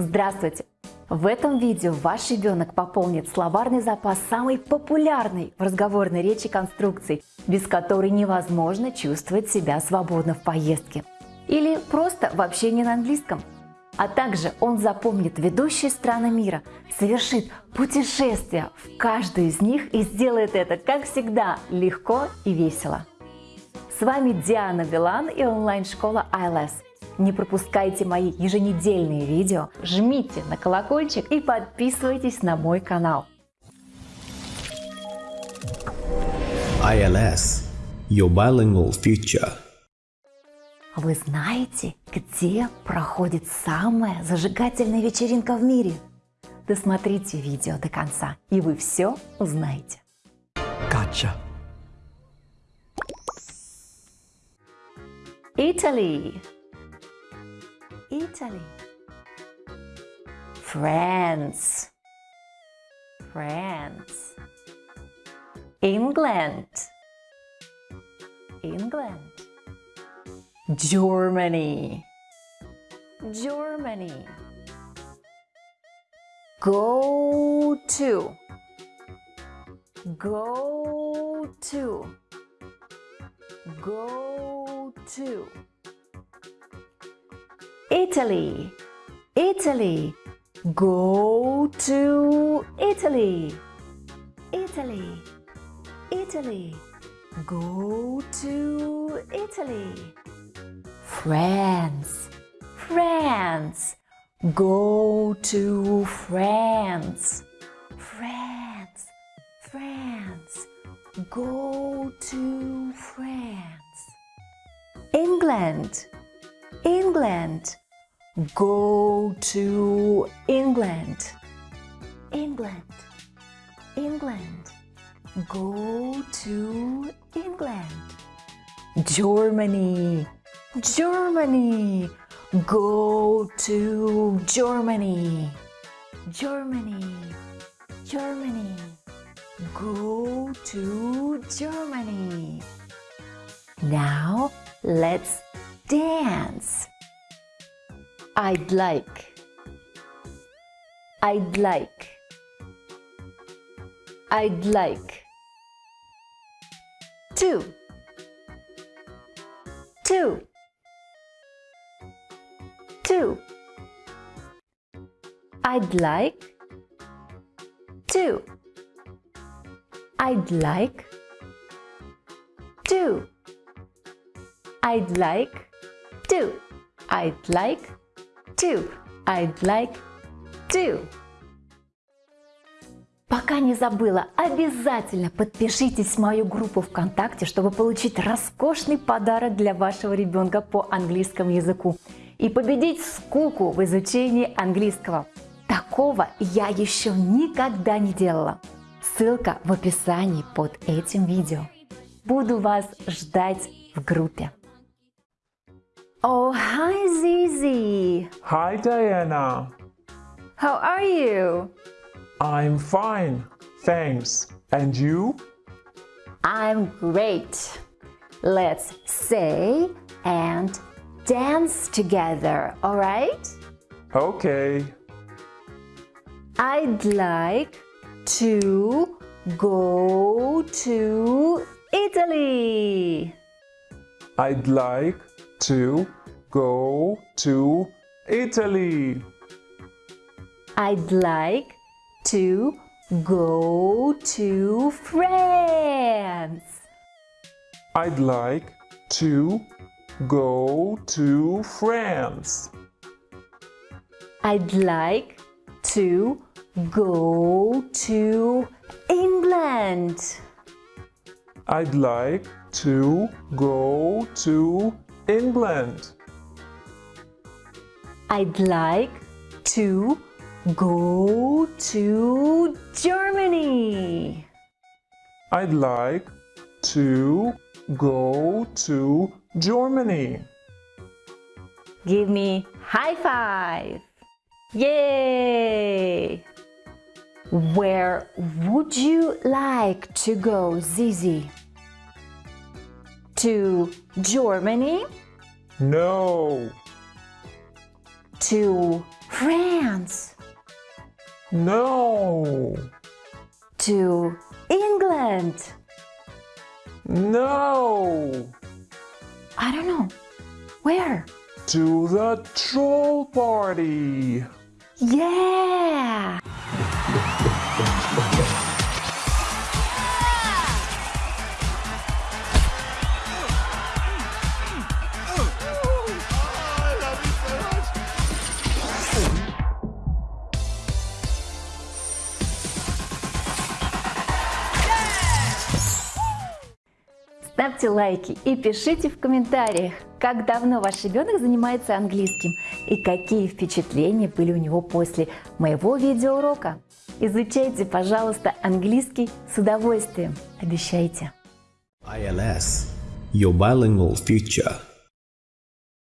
Здравствуйте! В этом видео ваш ребенок пополнит словарный запас самой популярной в разговорной речи конструкции, без которой невозможно чувствовать себя свободно в поездке. Или просто в общении на английском. А также он запомнит ведущие страны мира, совершит путешествие в каждую из них и сделает это, как всегда, легко и весело. С вами Диана Билан и онлайн-школа ILS. Не пропускайте мои еженедельные видео, жмите на колокольчик и подписывайтесь на мой канал. ILS – Your Bilingual Future. Вы знаете, где проходит самая зажигательная вечеринка в мире? Досмотрите видео до конца, и вы все узнаете. Gotcha. Italy. Italy. France. France. England. England. Germany. Germany. Go to. Go to. Go to. Italy. Italy. Go to Italy. Italy. Italy. Go to Italy. France. France. Go to France. France. France. Go to France. England. England. Go to England. England. England. Go to England. Germany. Germany. Go to Germany. Germany. Germany. Go to Germany. Now let's dance. I'd like. I'd like. I'd like. Two. Two. Two. I'd like. Two. I'd like. Two. I'd like. Two. I'd like. Two. I'd like. Two. Пока не забыла, обязательно подпишитесь в мою группу ВКонтакте, чтобы получить роскошный подарок для вашего ребенка по английскому языку и победить скуку в изучении английского. Такого я еще никогда не делала. Ссылка в описании под этим видео. Буду вас ждать в группе. Oh, hi Zizi! Hi Diana. How are you? I'm fine, thanks. And you? I'm great. Let's say and dance together, alright? Okay. I'd like to go to Italy. I'd like to go to Italy. I'd like to go to France. I'd like to go to France. I'd like to go to England. I'd like to go to England. I'd like to go to Germany. I'd like to go to Germany. Give me high five. Yay! Where would you like to go, Zizi? To Germany? No. To France. No. To England. No. I don't know. Where? To the troll party. Yeah! Ставьте лайки и пишите в комментариях, как давно ваш ребенок занимается английским и какие впечатления были у него после моего видеоурока. Изучайте, пожалуйста, английский с удовольствием. Обещайте. ILS, your bilingual future.